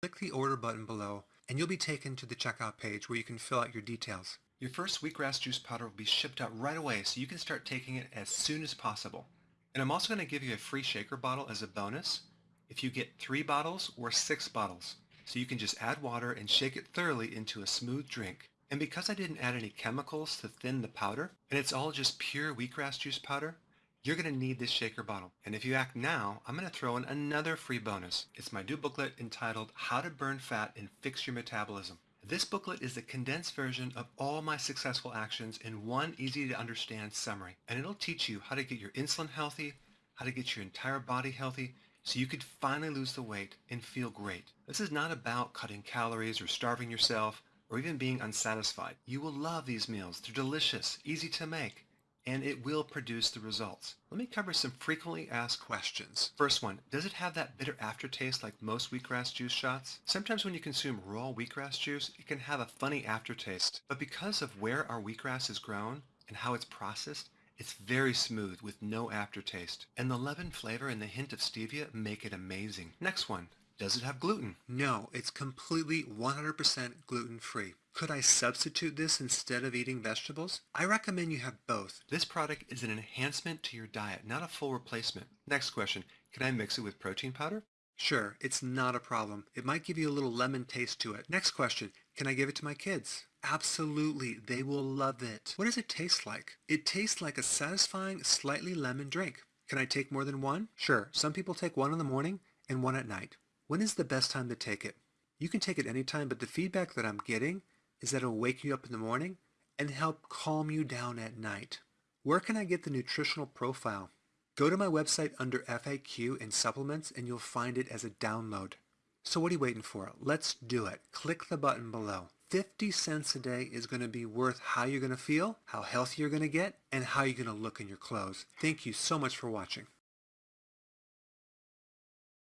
Click the order button below and you'll be taken to the checkout page where you can fill out your details. Your first wheatgrass juice powder will be shipped out right away so you can start taking it as soon as possible. And I'm also going to give you a free shaker bottle as a bonus if you get three bottles or six bottles. So you can just add water and shake it thoroughly into a smooth drink. And because I didn't add any chemicals to thin the powder, and it's all just pure wheatgrass juice powder, you're going to need this shaker bottle. And if you act now, I'm going to throw in another free bonus. It's my new booklet entitled How to Burn Fat and Fix Your Metabolism. This booklet is the condensed version of all my successful actions in one easy to understand summary. And it'll teach you how to get your insulin healthy, how to get your entire body healthy, so you could finally lose the weight and feel great. This is not about cutting calories or starving yourself or even being unsatisfied. You will love these meals. They're delicious, easy to make, and it will produce the results. Let me cover some frequently asked questions. First one, does it have that bitter aftertaste like most wheatgrass juice shots? Sometimes when you consume raw wheatgrass juice, it can have a funny aftertaste. But because of where our wheatgrass is grown and how it's processed, it's very smooth with no aftertaste. And the lemon flavor and the hint of stevia make it amazing. Next one, does it have gluten? No, it's completely 100% gluten-free. Could I substitute this instead of eating vegetables? I recommend you have both. This product is an enhancement to your diet, not a full replacement. Next question, can I mix it with protein powder? Sure, it's not a problem. It might give you a little lemon taste to it. Next question, can I give it to my kids? Absolutely, they will love it. What does it taste like? It tastes like a satisfying, slightly lemon drink. Can I take more than one? Sure, some people take one in the morning and one at night. When is the best time to take it? You can take it anytime, but the feedback that I'm getting is that it'll wake you up in the morning and help calm you down at night. Where can I get the nutritional profile? Go to my website under FAQ and supplements and you'll find it as a download. So what are you waiting for? Let's do it. Click the button below. 50 cents a day is going to be worth how you're going to feel, how healthy you're going to get, and how you're going to look in your clothes. Thank you so much for watching.